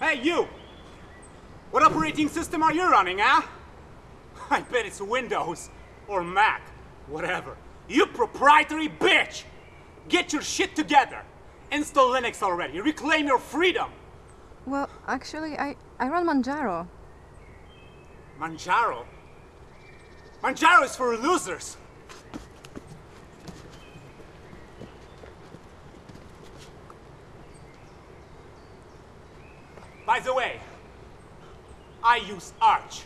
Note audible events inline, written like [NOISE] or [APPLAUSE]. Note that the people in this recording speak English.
Hey, you! What operating system are you running, huh? [LAUGHS] I bet it's Windows. Or Mac. Whatever. You proprietary bitch! Get your shit together! Install Linux already. Reclaim your freedom! Well, actually, I, I run Manjaro. Manjaro? Manjaro is for losers! By the way, I use Arch.